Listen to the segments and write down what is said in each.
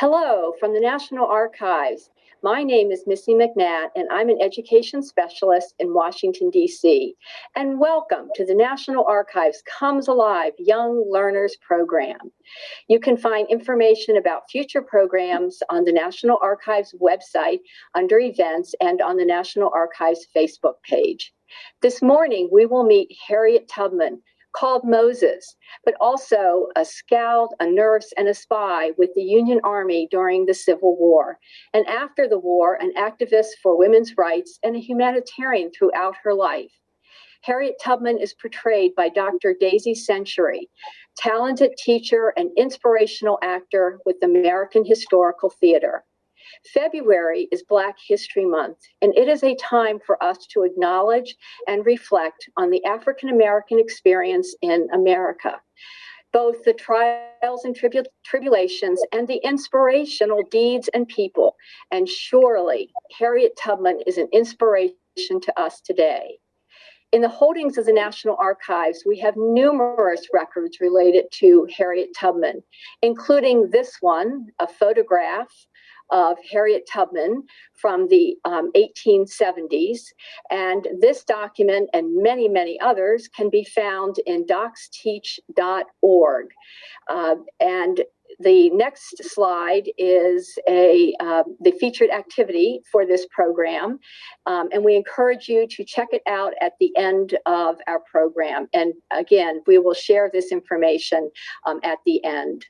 Hello from the National Archives. My name is Missy McNatt, and I'm an education specialist in Washington, D.C. And welcome to the National Archives Comes Alive Young Learners Program. You can find information about future programs on the National Archives website under events and on the National Archives Facebook page. This morning, we will meet Harriet Tubman, called Moses, but also a scout, a nurse, and a spy with the Union Army during the Civil War. And after the war, an activist for women's rights and a humanitarian throughout her life. Harriet Tubman is portrayed by Dr. Daisy Century, talented teacher and inspirational actor with American Historical Theater. February is Black History Month, and it is a time for us to acknowledge and reflect on the African American experience in America. Both the trials and tribu- tribulations and the inspirational deeds and people. And surely Harriet Tubman is an inspiration to us today. In the holdings of the National Archives, we have numerous records related to Harriet Tubman, including this one, a photograph of Harriet Tubman from the um, 1870s. And this document and many, many others can be found in docsteach.org. Uh, and the next slide is a uh, the featured activity for this program, um, and we encourage you to check it out at the end of our program. And again, we will share this information um, at the end.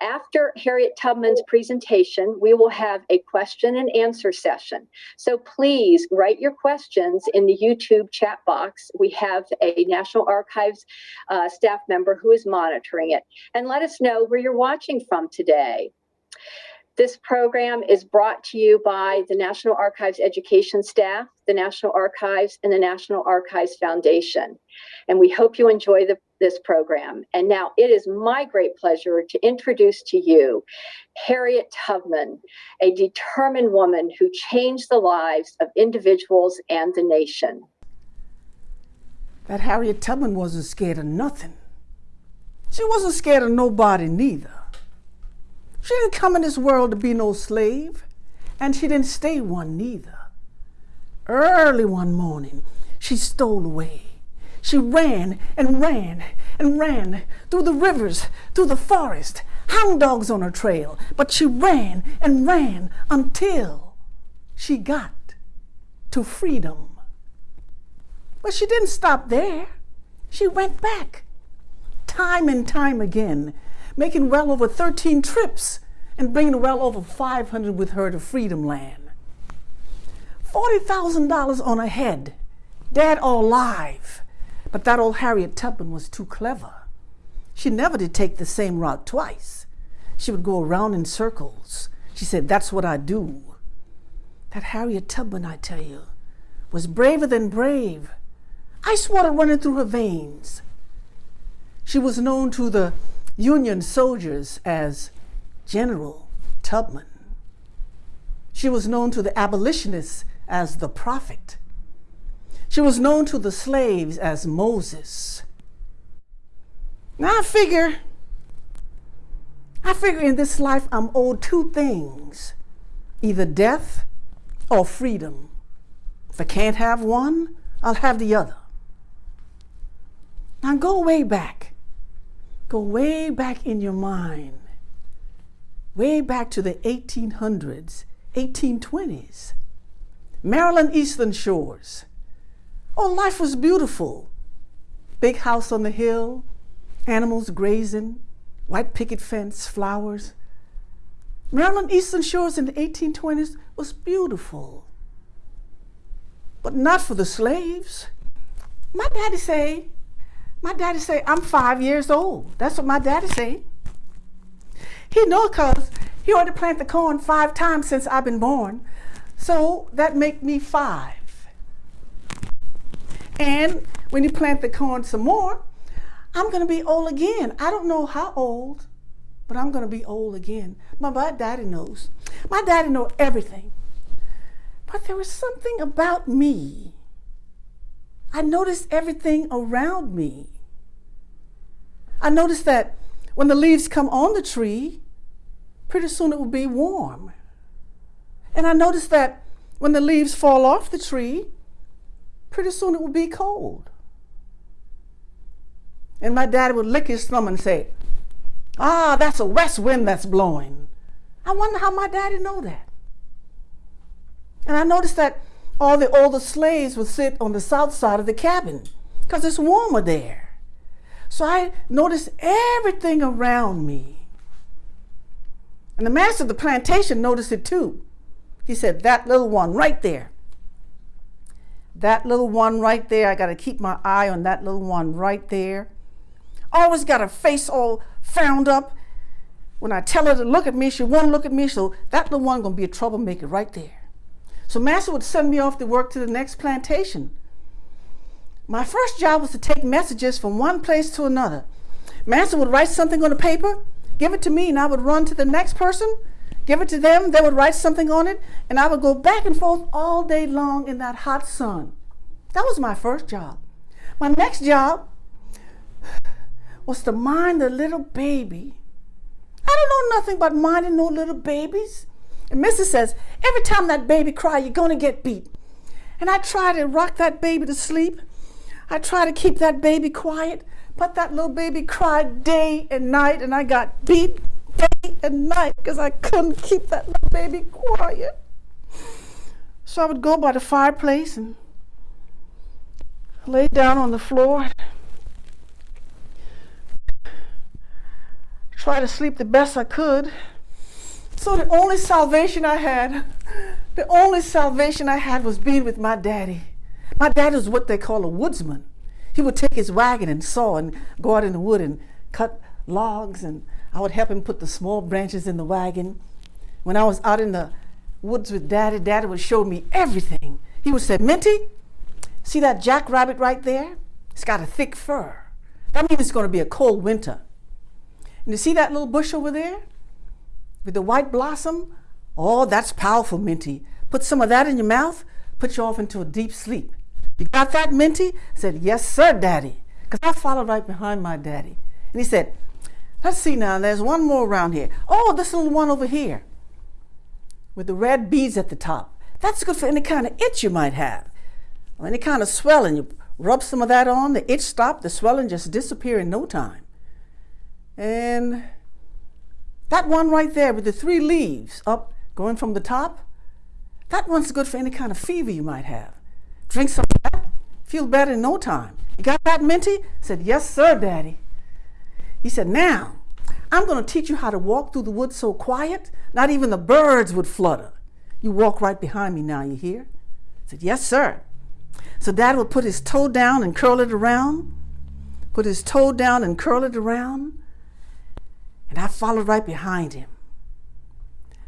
After Harriet Tubman's presentation, we will have a question and answer session. So please write your questions in the YouTube chat box. We have a National Archives uh, staff member who is monitoring it. And let us know where you're watching from today. This program is brought to you by the National Archives education staff, the National Archives, and the National Archives Foundation. And we hope you enjoy the this program. And now it is my great pleasure to introduce to you Harriet Tubman, a determined woman who changed the lives of individuals and the nation. That Harriet Tubman wasn't scared of nothing. She wasn't scared of nobody neither. She didn't come in this world to be no slave, and she didn't stay one neither. Early one morning, she stole away she ran and ran and ran through the rivers, through the forest, hound dogs on her trail. But she ran and ran until she got to freedom. But she didn't stop there. She went back time and time again, making well over 13 trips and bringing well over 500 with her to Freedom Land. $40,000 on her head, dead or alive. But that old Harriet Tubman was too clever. She never did take the same route twice. She would go around in circles. She said, That's what I do. That Harriet Tubman, I tell you, was braver than brave. Ice water running through her veins. She was known to the Union soldiers as General Tubman. She was known to the abolitionists as the prophet. She was known to the slaves as Moses. Now I figure, I figure in this life I'm owed two things either death or freedom. If I can't have one, I'll have the other. Now go way back. Go way back in your mind. Way back to the 1800s, 1820s. Maryland Eastern Shores. Oh, life was beautiful. Big house on the hill, animals grazing, white picket fence, flowers. Maryland Eastern Shores in the 1820s was beautiful. But not for the slaves. My daddy say, my daddy say, I'm five years old. That's what my daddy say. He know cause he already planted the corn five times since I've been born. So that make me five. And when you plant the corn some more, I'm going to be old again. I don't know how old, but I'm going to be old again. My, my daddy knows. My daddy know everything. But there was something about me. I noticed everything around me. I noticed that when the leaves come on the tree, pretty soon it would be warm. And I noticed that when the leaves fall off the tree, pretty soon it would be cold. And my daddy would lick his thumb and say, Ah, that's a west wind that's blowing. I wonder how my daddy know that. And I noticed that all the older slaves would sit on the south side of the cabin because it's warmer there. So I noticed everything around me. And the master of the plantation noticed it too. He said, That little one right there. That little one right there. I got to keep my eye on that little one right there. Always got her face all frowned up. When I tell her to look at me, she won't look at me. So that little one gonna be a troublemaker right there. So master would send me off to work to the next plantation. My first job was to take messages from one place to another. Master would write something on a paper, give it to me, and I would run to the next person, give it to them, they would write something on it, and I would go back and forth all day long in that hot sun. That was my first job. My next job was to mind the little baby. I don't know nothing about minding no little babies. And Mrs. says, every time that baby cry, you're to get beat. And I try to rock that baby to sleep. I tried to keep that baby quiet, but that little baby cried day and night, and I got beat day and night because I couldn't keep that little baby quiet. So I would go by the fireplace and lay down on the floor, try to sleep the best I could. So the only salvation I had, the only salvation I had was being with my daddy. My dad was what they call a woodsman. He would take his wagon and saw and go out in the wood and cut logs, and I would help him put the small branches in the wagon. When I was out in the woods with daddy, daddy would show me everything. He would say, Minty, see that jackrabbit right there? It's got a thick fur. That means it's going to be a cold winter. And you see that little bush over there? with the white blossom. Oh, that's powerful, Minty. Put some of that in your mouth, put you off into a deep sleep. You got that, Minty? I said, Yes, sir, Daddy. Because I followed right behind my daddy. And he said, Let's see now, there's one more around here. Oh, this little one over here with the red beads at the top. That's good for any kind of itch you might have, or any kind of swelling. You rub some of that on, the itch stops, the swelling just disappear in no time. And that one right there with the three leaves up going from the top, that one's good for any kind of fever you might have. Drink some of that, feel better in no time. You got that, Minty? I said, yes, sir, Daddy. He said, now, I'm going to teach you how to walk through the woods so quiet, not even the birds would flutter. You walk right behind me now, you hear? I said, yes, sir. So Dad would put his toe down and curl it around, put his toe down and curl it around, and I followed right behind him.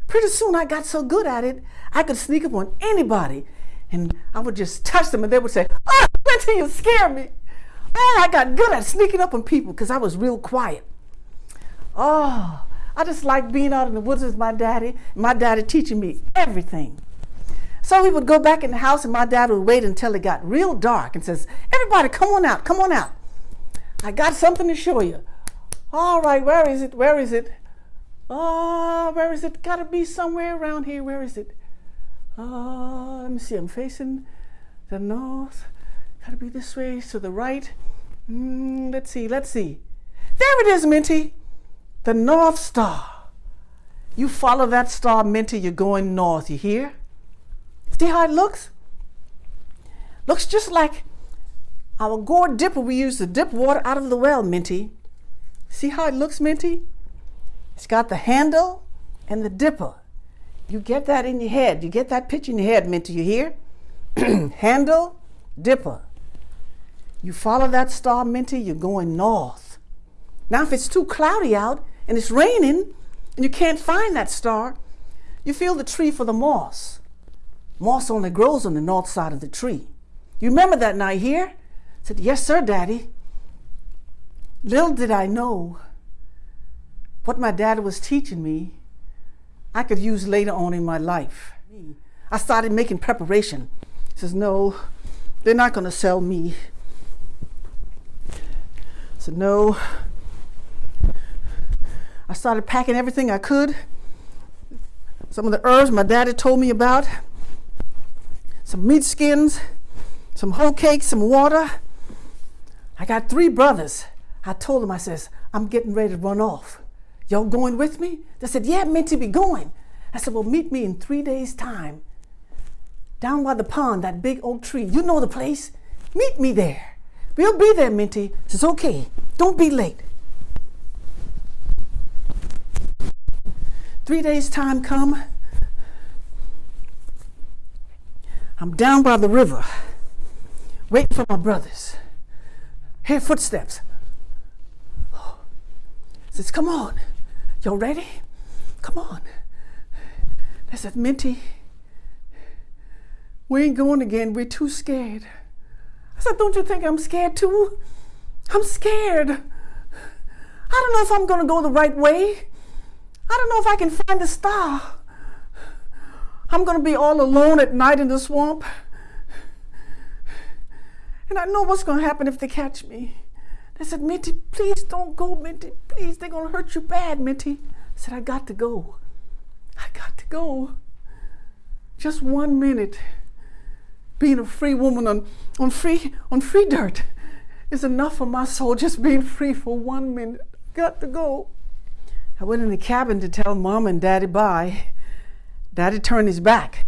Pretty soon I got so good at it, I could sneak up on anybody and I would just touch them and they would say, Oh, until you scare me. Oh, I got good at sneaking up on people because I was real quiet. Oh, I just like being out in the woods with my daddy, my daddy teaching me everything. So we would go back in the house and my dad would wait until it got real dark and says, Everybody, come on out, come on out. I got something to show you. All right, where is it? Where is it? Uh, where is it? Gotta be somewhere around here. Where is it? Uh, let me see. I'm facing the north. Gotta be this way to the right. Mm, let's see. Let's see. There it is, Minty. The North Star. You follow that star, Minty. You're going north. You hear? See how it looks? Looks just like our gourd dipper we use to dip water out of the well, Minty. See how it looks, Minty? It's got the handle and the dipper. You get that in your head. You get that picture in your head, Minty. You hear? handle, dipper. You follow that star, Minty, you're going north. Now, if it's too cloudy out and it's raining and you can't find that star, you feel the tree for the moss. Moss only grows on the north side of the tree. You remember that night here? I said, Yes, sir, Daddy. Little did I know what my dad was teaching me, I could use later on in my life. I started making preparation. He says, No, they're not going to sell me. I said, No. I started packing everything I could some of the herbs my daddy told me about, some meat skins, some hoecakes, some water. I got three brothers. I told them, I says, I'm getting ready to run off. Y'all going with me? They said, Yeah, meant to be going. I said, Well, meet me in three days' time down by the pond, that big oak tree. You know the place. Meet me there. We'll be there, Minty. Says, Okay, don't be late. Three days' time come. I'm down by the river, waiting for my brothers. Hear footsteps. Says, come on. Y'all ready? Come on. I said, Minty, we ain't going again. We're too scared. I said, Don't you think I'm scared too? I'm scared. I don't know if I'm going to go the right way. I don't know if I can find the star. I'm going to be all alone at night in the swamp. And I know what's going to happen if they catch me. They said, Minty, please don't go, Minty. Please, they're going to hurt you bad, Minty. I said, I got to go. I got to go. Just one minute. Being a free woman on, on free on free dirt is enough for my soul. Just being free for one minute. Got to go. I went in the cabin to tell mom and daddy bye. Daddy turned his back.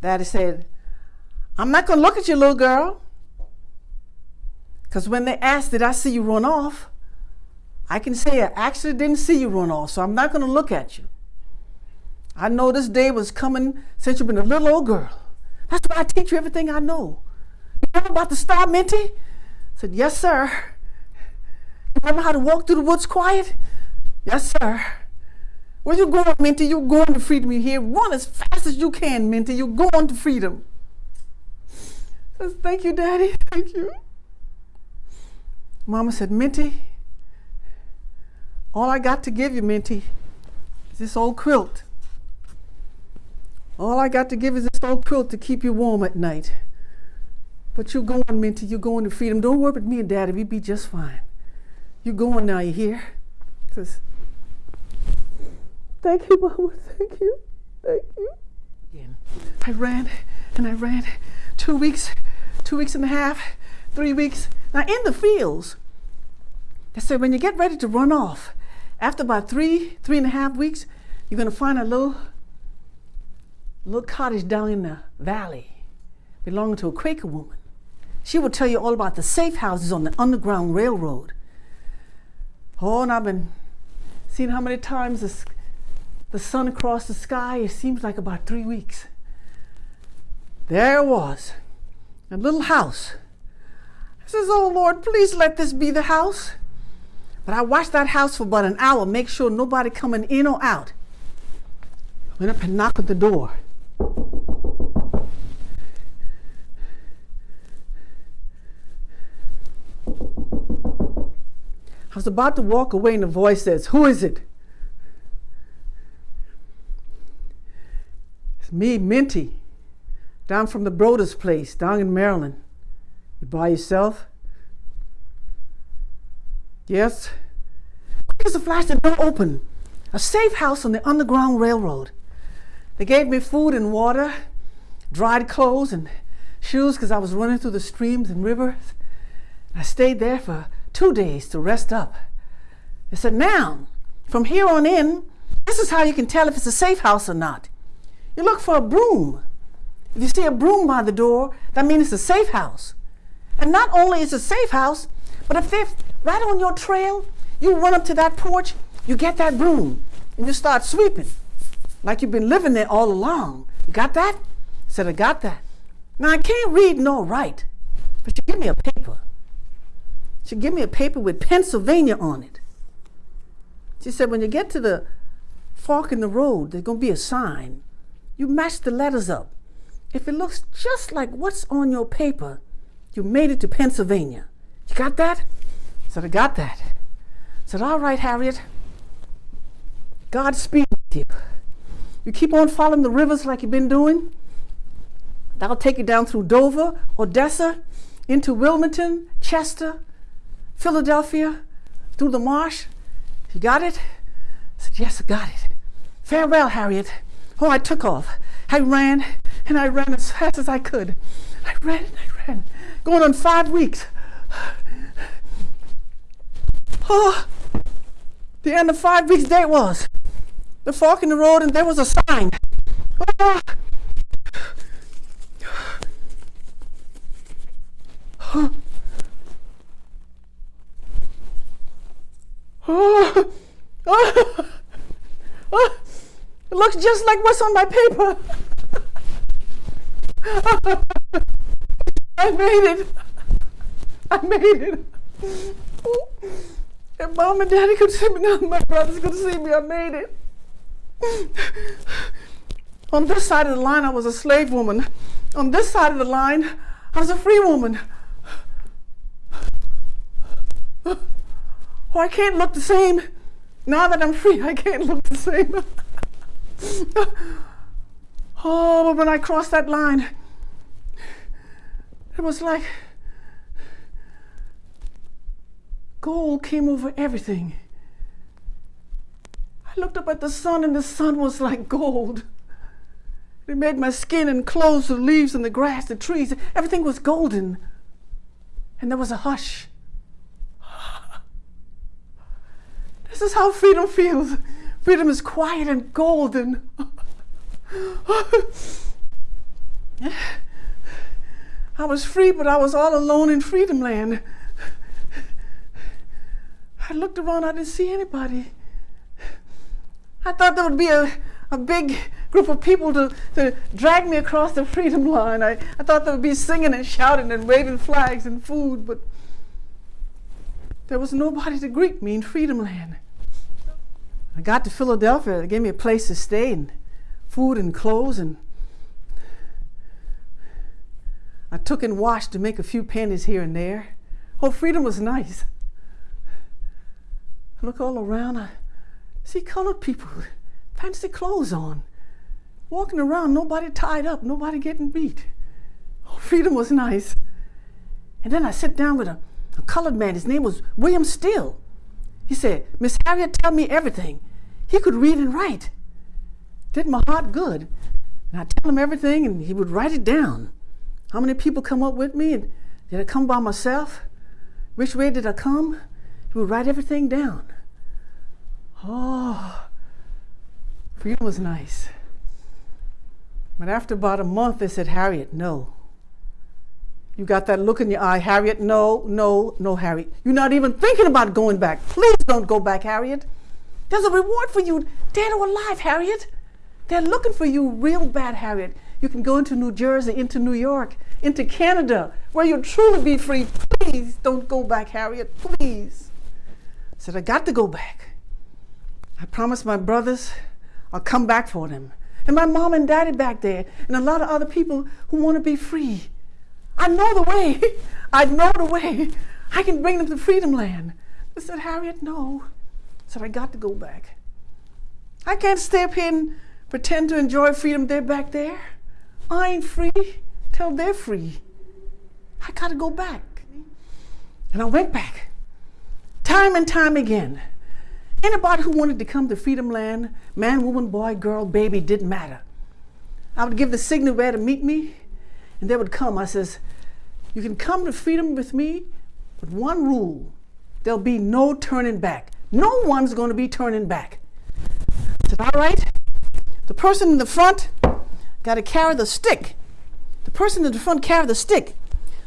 Daddy said, I'm not going to look at you, little girl. Because when they asked, Did I see you run off? I can say I actually didn't see you run off, so I'm not going to look at you. I know this day was coming since you've been a little old girl. That's why I teach you everything I know. You know about the star, Minty? I said, Yes, sir. You know how to walk through the woods quiet? Yes, sir. Where you going, Minty? You're going to freedom. You hear? Run as fast as you can, Minty. You're going to freedom. Says, Thank you, Daddy. Thank you. Mama said, Minty, all I got to give you, Minty, is this old quilt. All I got to give is this old quilt to keep you warm at night. But you're going, Minty, you're going to freedom. Don't worry about me and Daddy, we be just fine. You're going now, you hear? Says, Thank you, Mama. Thank you. Thank you. Again. I ran and I ran two weeks, two weeks and a half, three weeks. Now in the fields, they say when you get ready to run off, after about three, three and a half weeks, you're gonna find a little little cottage down in the valley belonging to a Quaker woman. She will tell you all about the safe houses on the Underground Railroad. Oh, and I've been seeing how many times the, the sun across the sky, it seems like about three weeks. There was, a little house. I says, Oh Lord, please let this be the house. But I watched that house for about an hour, make sure nobody coming in or out. Went up and knocked at the door. I was about to walk away and the voice says, Who is it? It's me, Minty, down from the Brodess place, down in Maryland. By yourself? Yes? Quick as a flash, the door opened. A safe house on the Underground Railroad. They gave me food and water, dried clothes and shoes because I was running through the streams and rivers. I stayed there for two days to rest up. They said, now, from here on in, this is how you can tell if it's a safe house or not. You look for a broom. If you see a broom by the door, that means it's a safe house. And not only is it a safe house, but if they're right on your trail, you run up to that porch, you get that broom, and you start sweeping like you've been living there all along. You got that? I said, I got that. Now, I can't read nor write, but she give me a paper. She give me a paper with Pennsylvania on it. She said, when you get to the fork in the road, there's going to be a sign. You match the letters up. If it looks just like what's on your paper, you made it to Pennsylvania. You got that? I said, I got that. I said, all right, Harriet. Godspeed with you. You keep on following the rivers like you've been doing. That'll take you down through Dover, Odessa, into Wilmington, Chester, Philadelphia, through the marsh. You got it? I said, Yes, I got it. Farewell, Harriet. Oh, I took off. I ran and I ran as fast as I could. I ran and I ran. Going on five weeks. Oh, the end of five weeks, it was. The fork in the road, and there was a sign. Oh. Oh. Oh. Oh. oh. It looks just like what's on my paper. I made it. I made it. And mom and daddy could see me now. My brothers could see me. I made it. On this side of the line, I was a slave woman. On this side of the line, I was a free woman. Oh, I can't look the same. Now that I'm free, I can't look the same. oh, but when I crossed that line, it was like gold came over everything. I looked up at the sun, and the sun was like gold. It made my skin and clothes, the leaves and the grass, the trees, everything was golden. And there was a hush. This is how freedom feels. Freedom is quiet and golden. I was free, but I was all alone in freedom land. I looked around, I didn't see anybody. I thought there would be a, a big group of people to, to drag me across the freedom line. I, I thought there would be singing and shouting and waving flags and food, but there was nobody to greet me in freedom land. I got to Philadelphia, they gave me a place to stay and food and clothes and I took and washed to make a few pennies here and there. Oh, freedom was nice. I look all around, I see colored people, fancy clothes on, walking around, nobody tied up, nobody getting beat. Oh, freedom was nice. And then I sit down with a, a colored man, his name was William Still. He said, Miss Harriet, tell me everything. He could read and write. Did my heart good. And I tell him everything, and he would write it down. How many people come up with me? And did I come by myself? Which way did I come? He would write everything down. Oh, freedom was nice. But after about a month, they said, Harriet, no. You got that look in your eye, Harriet. No, no, no, Harriet. You're not even thinking about going back. Please don't go back, Harriet. There's a reward for you, dead or alive, Harriet. They're looking for you real bad, Harriet. You can go into New Jersey, into New York, into Canada, where you'll truly be free. Please don't go back, Harriet. Please. I said, I got to go back. I promised my brothers I'll come back for them. And my mom and daddy back there, and a lot of other people who want to be free. I know the way. I know the way. I can bring them to freedom land. I said, Harriet, no. I said, I got to go back. I can't here and pretend to enjoy freedom. They're back there. I ain't free till they're free. I got to go back. And I went back. Time and time again. Anybody who wanted to come to Freedom Land, man, woman, boy, girl, baby, didn't matter. I would give the signal where to meet me, and they would come. I says, you can come to freedom with me, but one rule, there'll be no turning back. No one's to be turning back. I said, all right. The person in the front got to carry the stick. The person in the front carry the stick.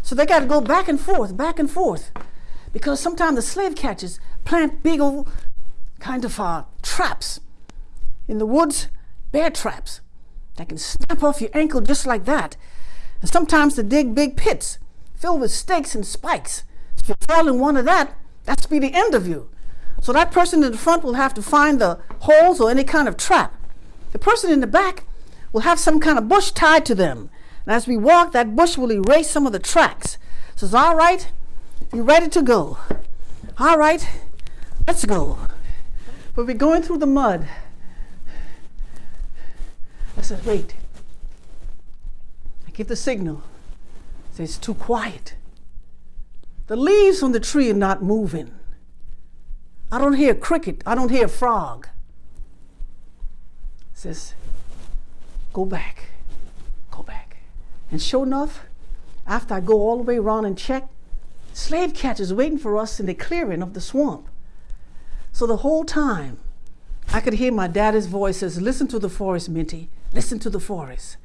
So they got to go back and forth, back and forth. Because sometimes the slave catchers plant big old kind of uh, traps in the woods, bear traps that can snap off your ankle just like that. And sometimes they dig big pits filled with stakes and spikes. If you fall in one of that, that's be the end of you. So that person in the front will have to find the holes or any kind of trap. The person in the back will have some kind of bush tied to them. And as we walk, that bush will erase some of the tracks. So it's all right, you're ready to go. All right, let's go. But we're going through the mud. I said, wait. I give the signal. I it's too quiet. The leaves on the tree are not moving. I don't hear a cricket. I don't hear a frog. says, Go back, go back. And sure enough, after I go all the way around and check, slave catchers waiting for us in the clearing of the swamp. So the whole time, I could hear my daddy's voice says, Listen to the forest, Minty. Listen to the forest.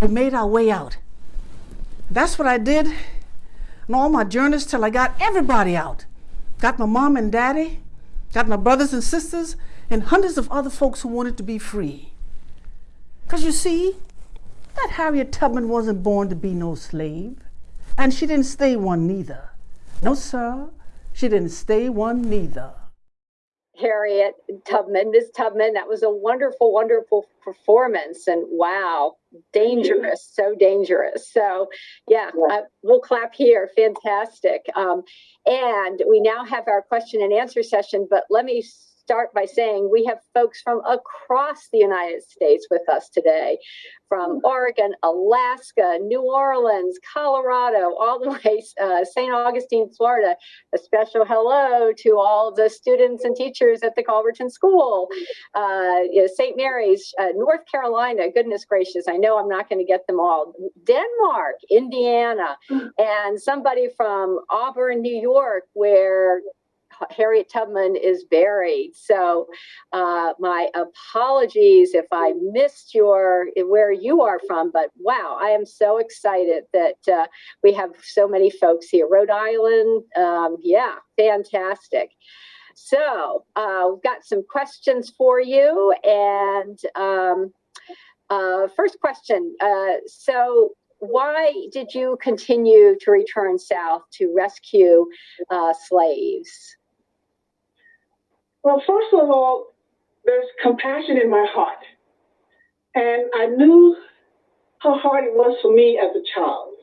We made our way out. That's what I did on all my journeys till I got everybody out. Got my mom and daddy, got my brothers and sisters, and hundreds of other folks who wanted to be free. Because you see, that Harriet Tubman wasn't born to be no slave, and she didn't stay one neither. No, sir, she didn't stay one neither. Harriet Tubman, Ms. Tubman. That was a wonderful, wonderful performance. And wow, dangerous, so dangerous. So, yeah, uh, we'll clap here. Fantastic. Um, and we now have our question and answer session. But let me start by saying we have folks from across the United States with us today, from Oregon, Alaska, New Orleans, Colorado, all the way uh, St. Augustine, Florida. A special hello to all the students and teachers at the Culverton School, uh, you know, St. Mary's, uh, North Carolina. Goodness gracious, I know I'm not going to get them all. Denmark, Indiana, and somebody from Auburn, New York, where Harriet Tubman is buried. So, uh, my apologies if I missed your where you are from, but wow, I am so excited that uh, we have so many folks here. Rhode Island, um, yeah, fantastic. So, uh, we've got some questions for you, and um, uh, first question. Uh, so, why did you continue to return south to rescue uh, slaves? Well, first of all, there's compassion in my heart. And I knew how hard it was for me as a child.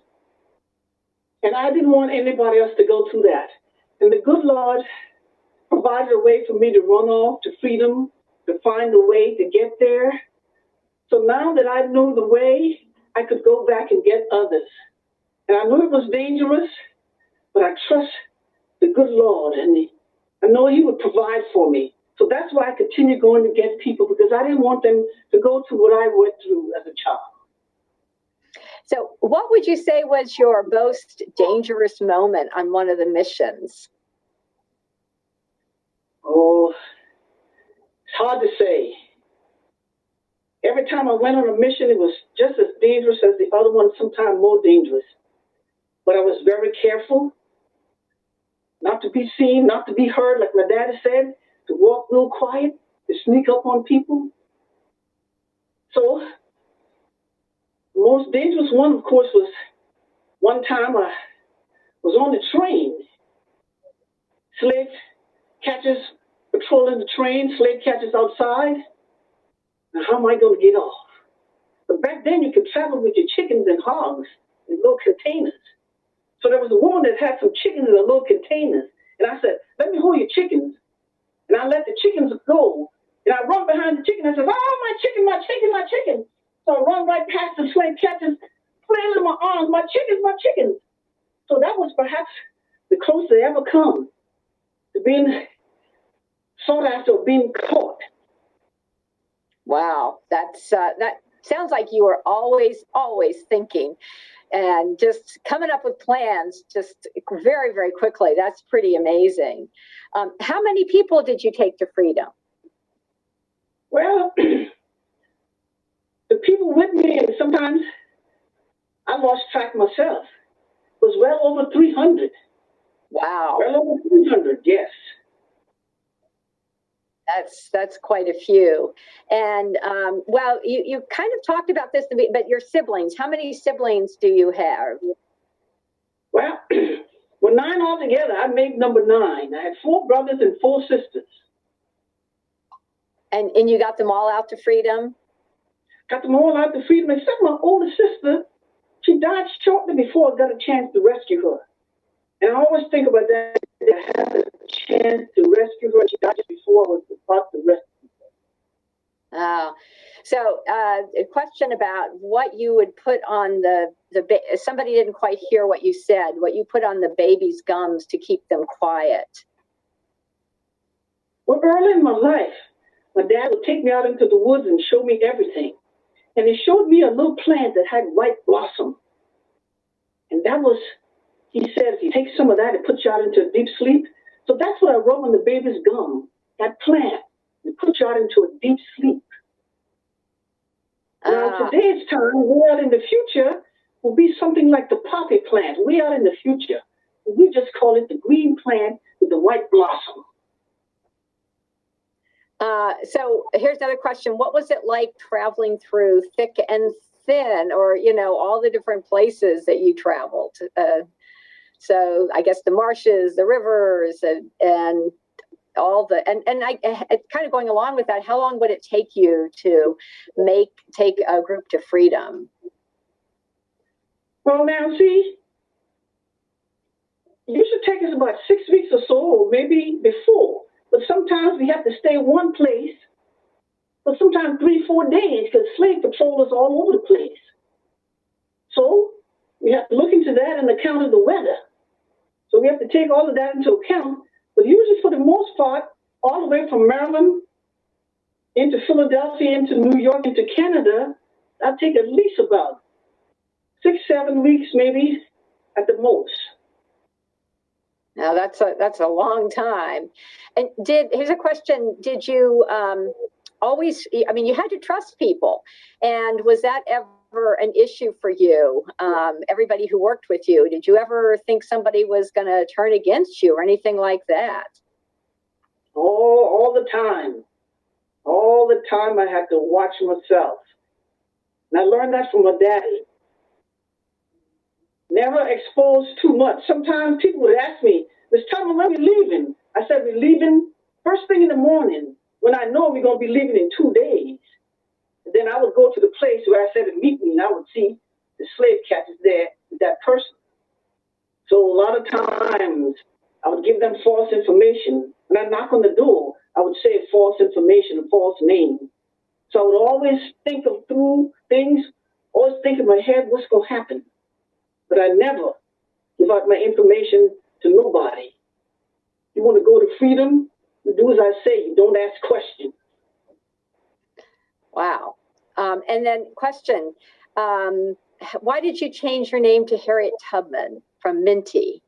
And I didn't want anybody else to go through that. And the good Lord provided a way for me to run off to freedom, to find a way to get there. So now that I knew the way, I could go back and get others. And I knew it was dangerous, but I trust the good Lord and the I know He would provide for me. So that's why I continue going to get people because I didn't want them to go through what I went through as a child. So, what would you say was your most dangerous moment on one of the missions? Oh, it's hard to say. Every time I went on a mission, it was just as dangerous as the other one, sometimes more dangerous. But I was very careful not to be seen, not to be heard, like my daddy said, to walk real quiet, to sneak up on people. So, the most dangerous one, of course, was one time I was on the train. Slave catchers patrolling the train, slave catchers outside. Now, how am I going to get off? But back then, you could travel with your chickens and hogs in little containers. So there was a woman that had some chickens in a little containers. And I said, let me hold your chickens. And I let the chickens go. And I run behind the chicken. I said, oh, my chicken, my chicken, my chicken. So I run right past the slave catchers, flailing my arms, my chickens, my chickens. So that was perhaps the closest I ever come to being sought after being caught. Wow, that's uh, that sounds like you were always, always thinking and just coming up with plans just very, very quickly. That's pretty amazing. Um, how many people did you take to freedom? Well, the people with me, and sometimes I lost track myself, was well over 300. Wow. Well over 300, yes. That's that's quite a few, and um, well, you you kind of talked about this, but your siblings. How many siblings do you have? Well, well, nine altogether. I made number nine. I had four brothers and four sisters. And and you got them all out to freedom. Got them all out to freedom, except my older sister. She died shortly before I got a chance to rescue her. And I always think about that. Chance to rescue her. She died just before I was about to rescue her. Oh, so uh, a question about what you would put on the the ba- somebody didn't quite hear what you said. What you put on the baby's gums to keep them quiet. Well, early in my life, my dad would take me out into the woods and show me everything. And he showed me a little plant that had white blossom. And that was, he said, if you take some of that, it puts you out into a deep sleep. So that's what I wrote on the baby's gum, that plant. It puts you out into a deep sleep. Now, Ah. today's time, way out in the future, will be something like the poppy plant, way out in the future. We just call it the green plant with the white blossom. Uh, so here's another question. What was it like traveling through thick and thin or, you know, all the different places that you traveled? Uh, so I guess the marshes, the rivers and, and all the, and, and I, uh, kind of going along with that, how long would it take you to make, take a group to freedom? Well, now, see, usually take us about six weeks or so, maybe before. But sometimes we have to stay one place for sometimes three, four days because slave patrollers all over the place. So we have to look into that and account of the weather. So we have to take all of that into account. But usually, for the most part, all the way from Maryland into Philadelphia, into New York, into Canada, I'll take at least about six, seven weeks, maybe at the most. Now that's a, that's a long time. And did, here's a question. Did you, um, always, I mean, you had to trust people. And was that ever an issue for you? Um, everybody who worked with you, did you ever think somebody was going to turn against you or anything like that? All, all the time. All the time I had to watch myself. And I learned that from my daddy. Never expose too much. Sometimes people would ask me, Miss Tubman, when are we leaving? I said, we're leaving first thing in the morning when I know we're going to be leaving in two days. Then I would go to the place where I said to meet me and I would see the slave catchers there with that person. So a lot of times I would give them false information. When I knock on the door, I would say false information, a false name. So I would always think of through things, always think in my head what's going to happen. But I never give out my information to nobody. You want to go to freedom? You do as I say. You don't ask questions. Wow. Um, and then question, um, why did you change your name to Harriet Tubman from Minty?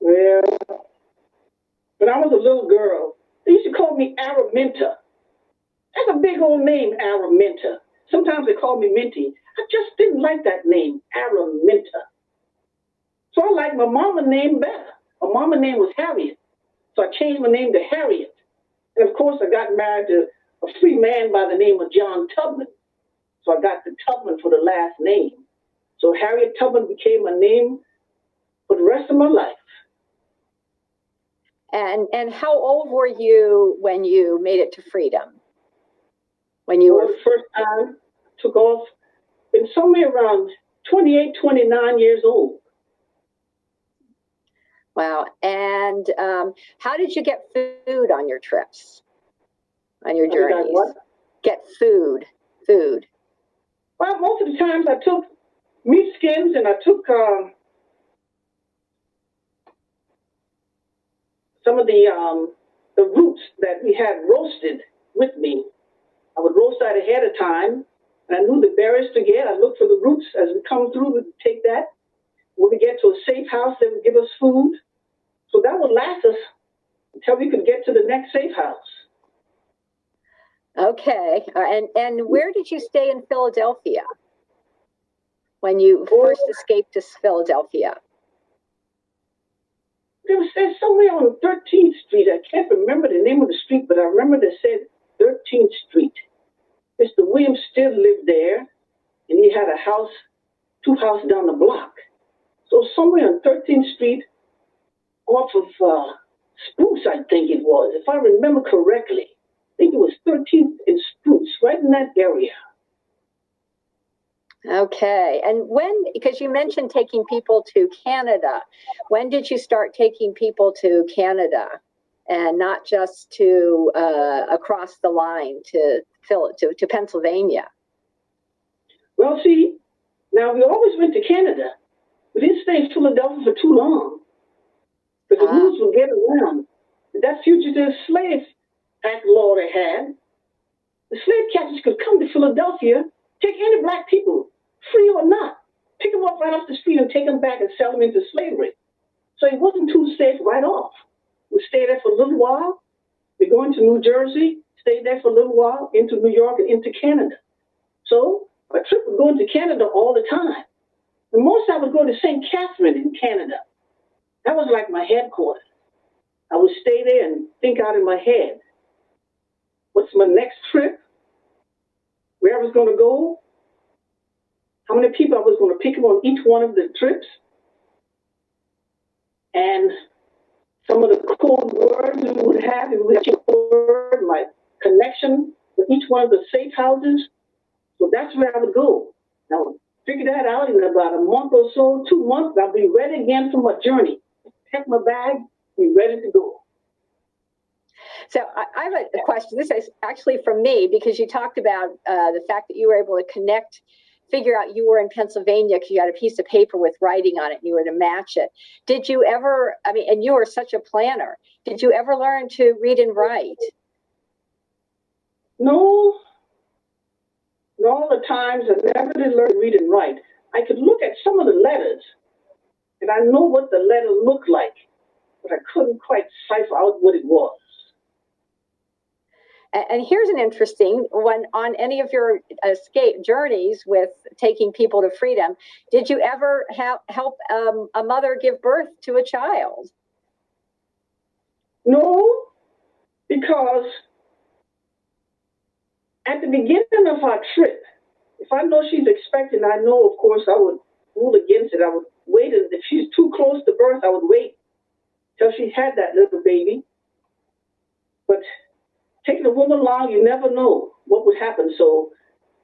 Well, when I was a little girl, they used to call me Araminta. That's a big old name, Araminta. Sometimes they called me Minty. I just didn't like that name, Araminta. So I liked my mama name better. My mama name was Harriet. So I changed my name to Harriet. And of course, I got married to a free man by the name of John Tubman. So I got the Tubman for the last name. So Harriet Tubman became a name for the rest of my life. And and how old were you when you made it to freedom? When you For were the first time, took off, been somewhere around 28, 29 years old. wow. And um, how did you get food on your trips? On your journeys? Get food. Food. Well, most of the times I took meat skins and I took um, some of the um, the roots that we had roasted with me. I would roast that ahead of time, and I knew the berries to get. I looked for the roots as we come through. We'd take that. When we get to a safe house, they would give us food. So that would last us until we could get to the next safe house. Okay. Uh, and and where did you stay in Philadelphia when you first escaped to Philadelphia? There was there's somewhere on 13th Street. I can't remember the name of the street, but I remember they said 13th Street. Mr. Williams still lived there, and he had a house, two houses down the block. So somewhere on 13th Street, off of uh, Spruce, I think it was, if I remember correctly. I think it was 13th and Spruce, right in that area. Okay. And when, because you mentioned taking people to Canada, when did you start taking people to Canada and not just to uh, across the line to Phil to, to Pennsylvania? Well, see, now we always went to Canada. We didn't stay in Philadelphia for too long. Because the Ah. news would get around. That fugitive slave act law they had, the slave catchers could come to Philadelphia, take any black people, free or not, pick them up right off the street and take them back and sell them into slavery. So it wasn't too safe right off. We stayed there for a little while. We go into New Jersey, stayed there for a little while, into New York and into Canada. So my trip was going to Canada all the time. And most I would go to St. Catherine in Canada. That was like my headquarters. I would stay there and think out in my head. What's my next trip? Where I was going to go? How many people I was going to pick up on each one of the trips? And some of the code words we would have, we would have my connection with each one of the safe houses. So that's where I would go. Now, figure that out in about a month or so, two months, I'll be ready again for my journey. Pack my bag, be ready to go. So I, I have a, a question. This is actually from me because you talked about uh, the fact that you were able to connect, figure out you were in Pennsylvania because you had a piece of paper with writing on it and you were to match it. Did you ever, I mean, and you were such a planner, did you ever learn to read and write? No, all the times I never did learn to read and write. I could look at some of the letters, and I know what the letter looked like, but I couldn't quite cipher out what it was. And here's an interesting one on any of your escape journeys with taking people to freedom. Did you ever help um, a mother give birth to a child? No, because at the beginning of our trip, if I know she's expecting, I know, of course, I would rule against it. I would wait. If she's too close to birth, I would wait till she had that little baby. But taking a woman along, you never know what would happen. So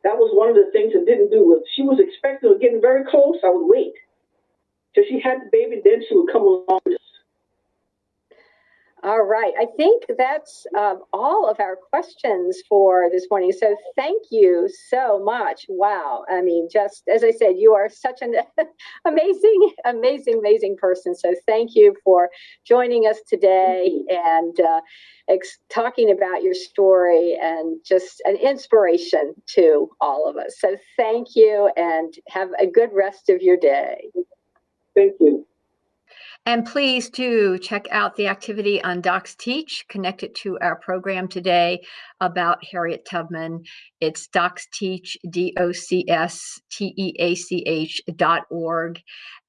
that was one of the things I didn't do. If she was expecting or getting very close, I would wait till she had the baby. Then she would come along. All right. I think that's um, all of our questions for this morning. So thank you so much. Wow. I mean, just as I said, you are such an amazing, amazing, amazing person. So thank you for joining us today and uh, talking about your story and just an inspiration to all of us. So thank you and have a good rest of your day. Thank you. And please do check out the activity on Docs Teach connected to our program today about Harriet Tubman. It's Docs Teach, D O C S T E A C H dot org.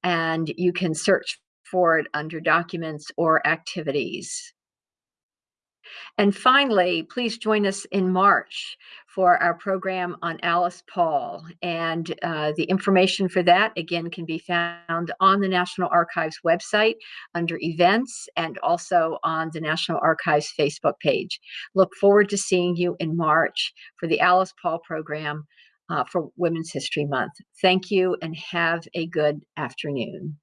And you can search for it under documents or activities. And finally, please join us in March for our program on Alice Paul. And uh, the information for that, again, can be found on the National Archives website under events and also on the National Archives Facebook page. Look forward to seeing you in March for the Alice Paul program uh, for Women's History Month. Thank you and have a good afternoon.